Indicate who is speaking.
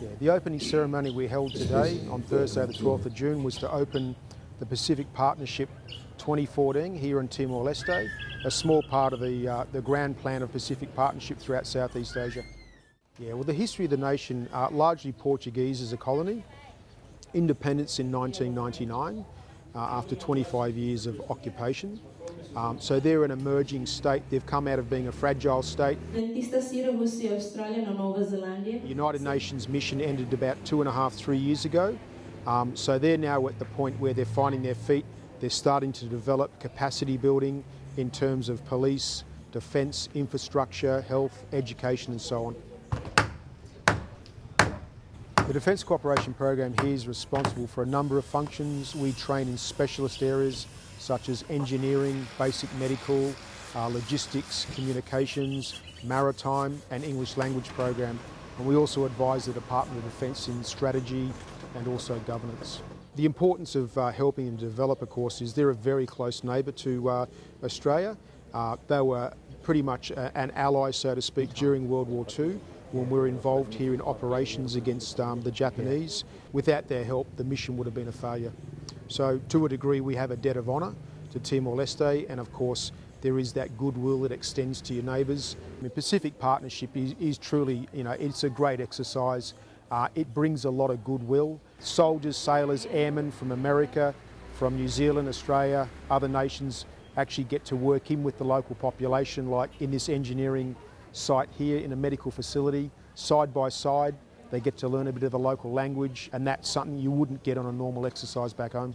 Speaker 1: Yeah, the opening ceremony we held today on Thursday the 12th of June was to open the Pacific Partnership 2014 here in Timor-Leste, a small part of the, uh, the grand plan of Pacific Partnership throughout Southeast Asia. Yeah, well the history of the nation, uh, largely Portuguese as a colony, independence in 1999 uh, after 25 years of occupation. Um, so they're an emerging state. They've come out of being a fragile state. The United Nations mission ended about two and a half, three years ago. Um, so they're now at the point where they're finding their feet. They're starting to develop capacity building in terms of police, defence, infrastructure, health, education and so on. The Defence Cooperation Program here is responsible for a number of functions. We train in specialist areas such as engineering, basic medical, uh, logistics, communications, maritime and English language program. And we also advise the Department of Defence in strategy and also governance. The importance of uh, helping them develop, a course, is they're a very close neighbour to uh, Australia. Uh, they were pretty much an ally, so to speak, during World War II when we were involved here in operations against um, the Japanese. Without their help, the mission would have been a failure. So to a degree, we have a debt of honour to Timor-Leste, and of course, there is that goodwill that extends to your neighbours. I mean, Pacific Partnership is, is, truly, you know, it's a great exercise. Uh, it brings a lot of goodwill. Soldiers, sailors, airmen from America, from New Zealand, Australia, other nations actually get to work in with the local population, like in this engineering site here in a medical facility, side by side. They get to learn a bit of the local language and that's something you wouldn't get on a normal exercise back home.